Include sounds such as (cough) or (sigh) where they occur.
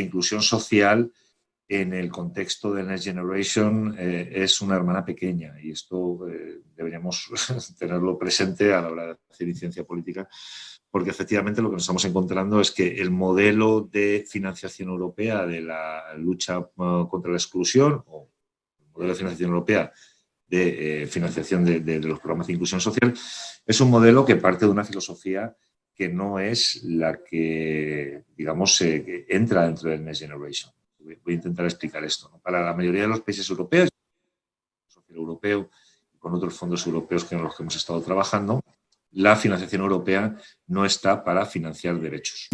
inclusión social en el contexto de Next Generation eh, es una hermana pequeña y esto eh, deberíamos (laughs) tenerlo presente a la hora de hacer ciencia política porque efectivamente lo que nos estamos encontrando es que el modelo de financiación europea de la lucha uh, contra la exclusión o el modelo de financiación europea de eh, financiación de, los programas de inclusión social es un modelo que parte de una filosofía que no es la que, digamos, entra dentro del Next Generation. Voy a intentar explicar esto. Para la mayoría de los países europeos, el europeo, con otros fondos europeos que en los que hemos estado trabajando, la financiación europea no está para financiar derechos.